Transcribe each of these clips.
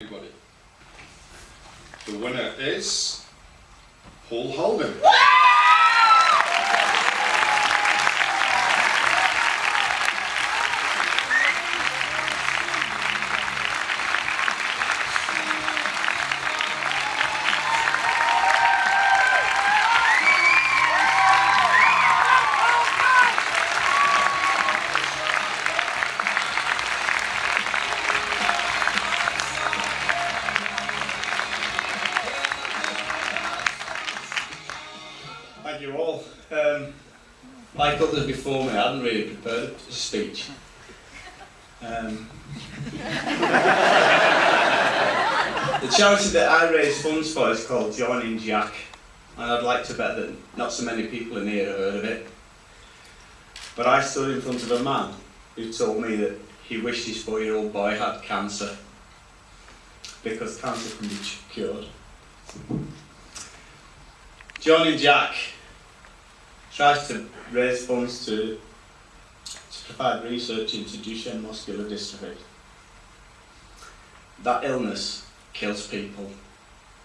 Everybody. The winner is Paul Holden. Thank you all. Um, like others before me, I hadn't really prepared a speech. Um, the charity that I raise funds for is called Joining Jack, and I'd like to bet that not so many people in here have heard of it. But I stood in front of a man who told me that he wished his four-year-old boy had cancer because cancer can be cured. Joining Jack tries to raise funds to, to provide research into Duchenne muscular dystrophy. That illness kills people.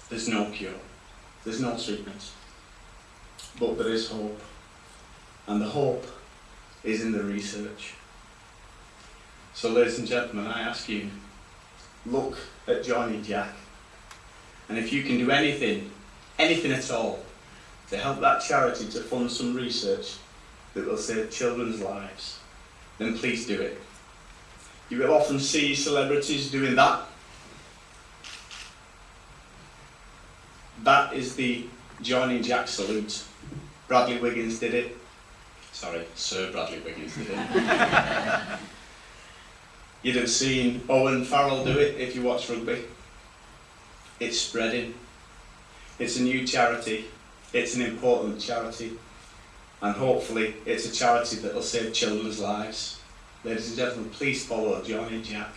There's no cure. There's no treatment. But there is hope. And the hope is in the research. So ladies and gentlemen, I ask you, look at Joining Jack. And if you can do anything, anything at all, to help that charity to fund some research that will save children's lives, then please do it. You will often see celebrities doing that. That is the Joining Jack salute. Bradley Wiggins did it. Sorry, Sir Bradley Wiggins did it. You'd have seen Owen Farrell do it if you watch rugby. It's spreading. It's a new charity it's an important charity, and hopefully it's a charity that will save children's lives. Ladies and gentlemen, please follow Joining Jack.